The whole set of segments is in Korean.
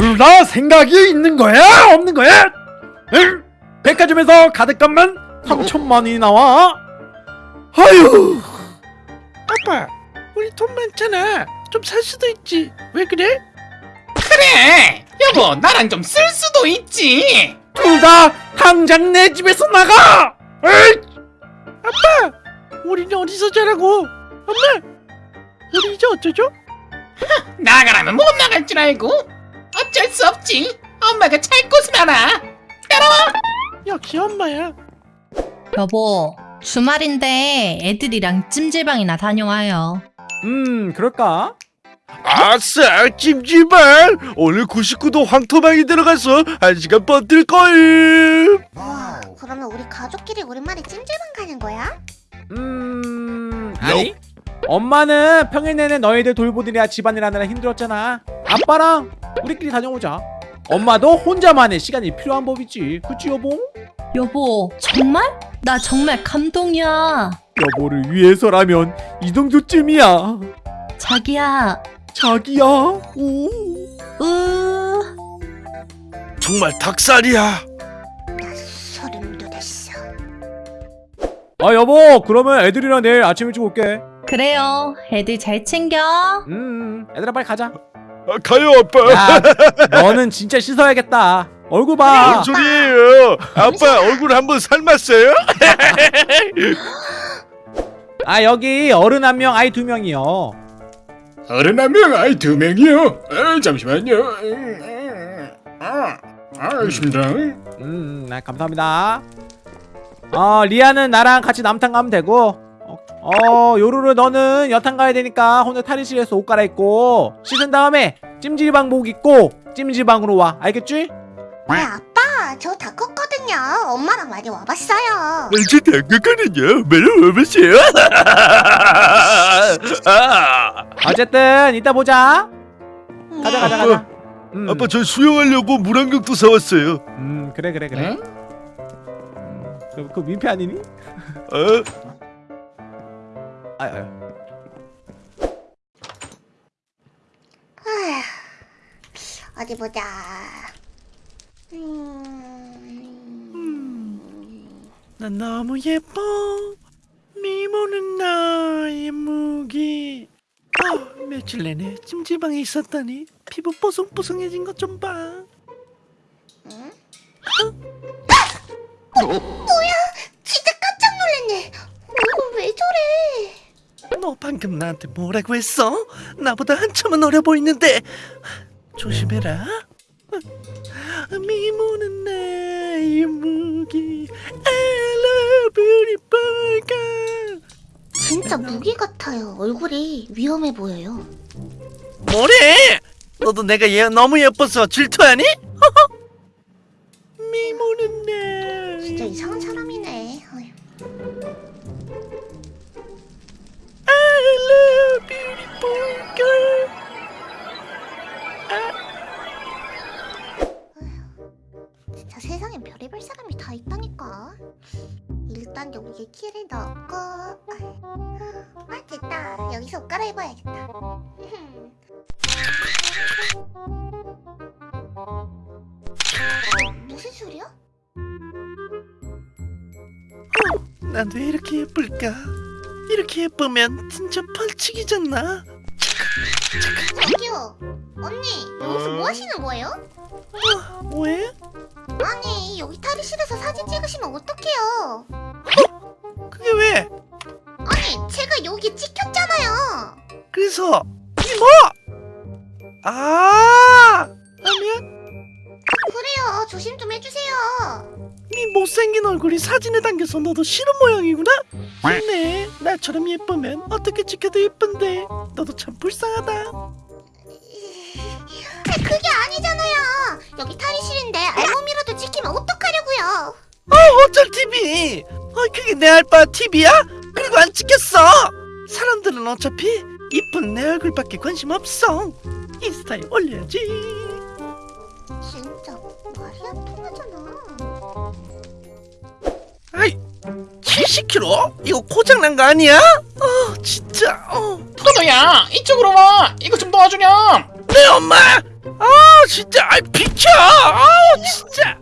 둘 다 생각이 있는 거야? 없는 거야? 응? 백화점에서 가득값만 3천만 원이 나와? 아유 아빠 우리 돈 많잖아 좀 살 수도 있지 왜 그래? 그래 여보 나랑 좀 쓸 수도 있지 둘 다 당장 내 집에서 나가! 에이! 우리는 어디서 자라고 엄마 우리 이제 어쩌죠? 나가라면 못 나갈 줄 알고 어쩔 수 없지. 엄마가 잘 곳을 알아 역시 엄마야. 여보, 주말인데 애들이랑 찜질방이나 다녀와요. 음 그럴까? 아싸 찜질방! 오늘 99도 황토방이 들어가서 한 시간 버틸걸 와, 그러면 우리 가족끼리 오랜만에 찜질방 가는 거야? 음... 아니? 엄마는 평일 내내 너희들 돌보느라 집안일 하느라 힘들었잖아. 아빠랑 우리끼리 다녀오자 엄마도 혼자만의 시간이 필요한 법이지 그치 여보? 여보, 정말? 나 정말 감동이야. 여보를 위해서라면 이 정도쯤이야 자기야, 자기야 우. 으, 정말 닭살이야 나 소름 돋았어. 아 여보 그러면 애들이랑 내일 아침 일찍 올게 그래요. 애들 잘 챙겨. 음 애들아 빨리 가자 아, 가요 아빠. 야 너는 진짜 씻어야겠다. 얼굴 봐. 뭔 소리예요? 아빠 얼굴 한번 삶았어요? 아 여기 어른 한 명 아이 두 명이요. 어른 한 명 아이 두 명이요? 아, 잠시만요. 아, 알겠습니다. 음, 네, 감사합니다. 어, 리아는 나랑 같이 남탕 가면 되고, 어, 어, 요루루 너는 여탕 가야 되니까 혼자 탈의실에서 옷 갈아입고 씻은 다음에 찜질방복 입고 찜질방으로 와. 알겠지? 네, 아빠, 저 다 컸거든요. 엄마랑 많이 와봤어요. 이제 당근거든요 매력 없으세요? 아, 어쨌든 이따 보자. 가자, 가자, 가자. 음, 아빠 저 수영하려고 물안경도 사왔어요 음, 그래, 그래, 그래. 응? 음, 그, 그 민폐 아니니? 어? 아, 아, 어디 보자. 음... 난 너무 예뻐. 미모는 나의 무기. 아, 며칠 내내 찜질방에 있었더니 피부 뽀송뽀송해진 것 좀 봐 너 방금 나한테 뭐라고 했어? 나보다 한참은 어려 보이는데 조심해라 미모는 나의 무기 I love 진짜 무기 같아요. 얼굴이 위험해 보여요. 뭐래? 너도 내가 얘 너무 예뻐서 질투하니? 미모는 나의 진짜 이상한 사람이네. Beautiful girl 진짜 세상엔 별의별 사람이 다 있다니까. 일단 여기에 키를 넣고. 아 됐다. 여기서 옷 갈아입어야겠다. 무슨 소리야? 난 왜 이렇게 예쁠까? 이렇게 예쁘면 진짜 펄치기잖아 저기요. 언니 여기서 뭐 하시는 거예요? 왜? 아니 여기 탈의실에서 사진 찍으시면 어떡해요? 그게 왜? 아니 제가 여기 찍혔잖아요. 그래서 이게 뭐? 아 못생긴 얼굴이 사진에 담겨서 너도 싫은 모양이구나? 좋네 나처럼 예쁘면 어떻게 찍혀도 예쁜데 너도 참 불쌍하다 아, 그게 아니잖아요. 여기 탈의실인데 알몸이라도 찍히면 어떡하려고요? 어 어쩔 TV 어 그게 내 알바 TV야? 그리고 안 찍혔어 사람들은 어차피 이쁜 내 얼굴밖에 관심 없어 인스타에 올려야지 진짜 말이 안 통하잖아. 70kg? 이거 고장난 거 아니야? 어 진짜. 어. 포도야 이쪽으로 와. 이거 좀 도와주렴. 내 엄마. 아 진짜. 아 비켜. 아 진짜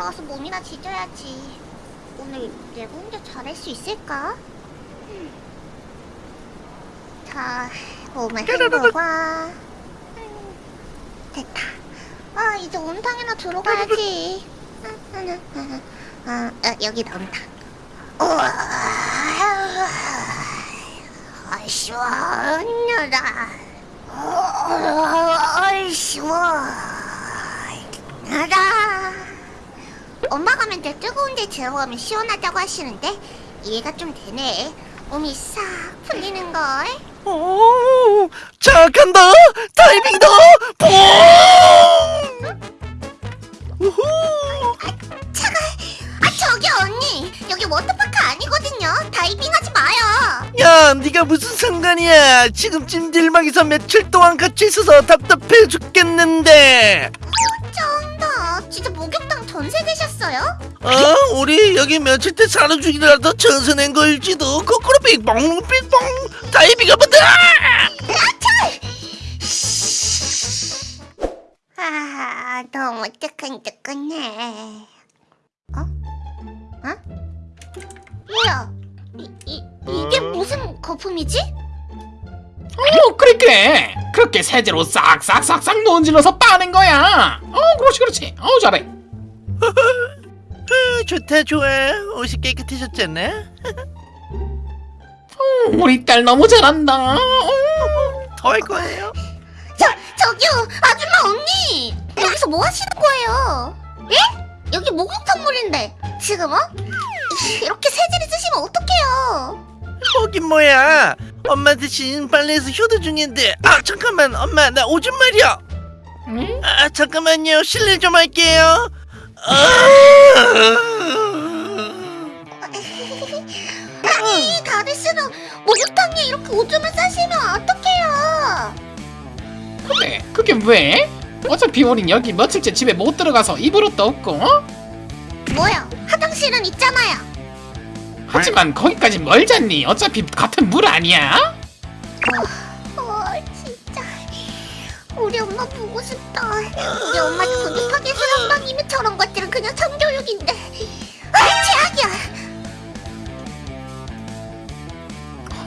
들어가서 몸이나 지져야지. 오늘 내가 혼자 잘할 수 있을까? 음. 자, 몸을. 음, 됐다. 아, 이제 온탕이나 들어가야지. 아, 아, 여기다 온탕. 우와, 아, 시원하다. 어, 시원하다. 엄마가 맨날 뜨거운 데 들어가면 시원하다고 하시는데 이해가 좀 되네. 몸이 싹 풀리는 걸. 오, 자 간다 다이빙다 퐁 우후 차가. 아 저기 언니 여기 워터파크 아니거든요. 다이빙하지 마요. 야 네가 무슨 상관이야 지금 찜질방에서 며칠 동안 같이 있어서 답답해 죽겠는데 쩐다. 진짜 목욕탕 전세 되셨어요? 어 우리 여기 며칠째 사는 중이라도 전세 낸 걸지도 거꾸로 빙봉 다이빙 한번 더아 너무 뜨끈뜨끈해. 어? 어? 뭐야? 이, 이 이게 무슨 거품이지? 어 그래 그렇게 세제로 싹싹싹싹 논질러서 빠는 거야 어 그렇지 그렇지 어 잘해 아, 좋다 좋아 옷이 깨끗해졌잖아 어, 우리 딸 너무 잘한다 어. 더할 거예요 저 저기요 아줌마 언니 여기서 뭐 하시는 거예요? 예? 여기 목욕탕 물인데 지금 어? 이렇게 세제를 쓰시면 어떡해요? 거긴 뭐야 엄마 대신 빨래해서 효도 중인데 아 잠깐만 엄마 나 오줌 말이야 응? 아 잠깐만요 실례 좀 할게요 아, 아니 다들 쓰는 목욕탕에 이렇게 오줌을 싸시면 어떡해요? 그래 그게 왜? 어차피 우린 여기 며칠째 집에 못 들어가서 입을 옷도 없고 어? 뭐야 화장실은 있잖아요 하지만 거기까지 멀잖니 어차피 같은 물 아니야? 우리 엄마 보고 싶다. 우리 엄마 근육하게 사랑방이면 저런 것들은 그냥 성교육인데. 아 최악이야.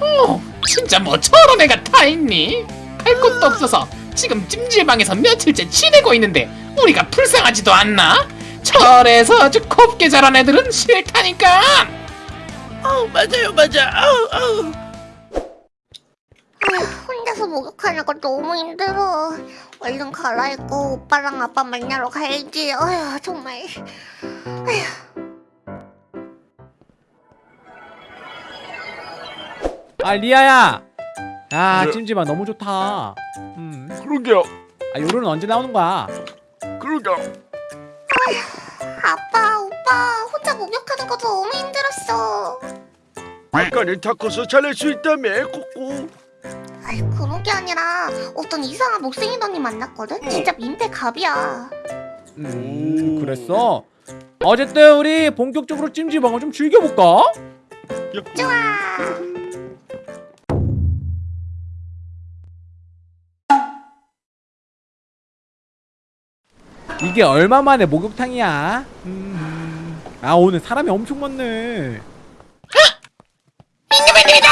어, 진짜 뭐 저런 애가 다 있니? 갈 곳도 없어서 지금 찜질방에서 며칠째 지내고 있는데 우리가 불쌍하지도 않나? 철에서 아주 곱게 자란 애들은 싫다니까. 어 맞아요 맞아. 아우 아우 혼자서 목욕하는 거 너무 힘들어 얼른 갈아입고 오빠랑 아빠 만나러 가야지 어휴 정말 아 리아야 야 네. 찜질방 너무 좋다 음. 그러게요. 아 요로는 언제 나오는 거야 그러게요. 아빠 오빠 혼자 목욕하는 거 너무 힘들었어 아까는 다 커서 잘할 수 있다며 코코. 아이 그런 게 아니라 어떤 이상한 못생긴 언니 만났거든? 진짜 민폐 갑이야. 음 그랬어? 어쨌든 우리 본격적으로 찜질방을 좀 즐겨볼까? 좋아. 이게 얼마 만에 목욕탕이야? 음. 아 오늘 사람이 엄청 많네. 잉여맨님이다!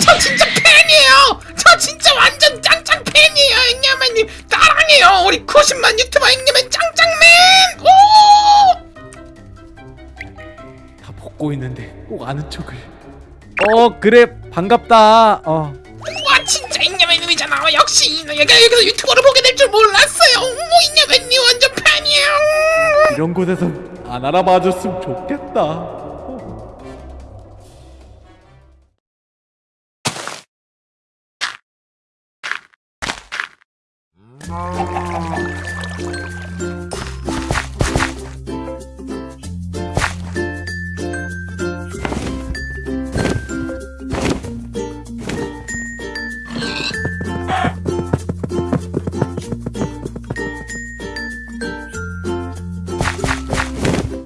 저 진짜 팬이에요! 저 진짜 완전 짱짱 팬이에요 잉여맨님. 사랑해요. 우리 90만 유튜버 잉여맨 짱짱맨! 오! 다 벗고 있는데 꼭 아는 척을. 어 그래. 반갑다. 어. 와 진짜 잉여맨님이잖아. 역시 내가 여기서 유튜버를 보게 될 줄 몰랐어요. 어머 잉여맨님 완전 팬이에요. 이런 곳에서 안 알아봐줬으면 좋겠다 Oh.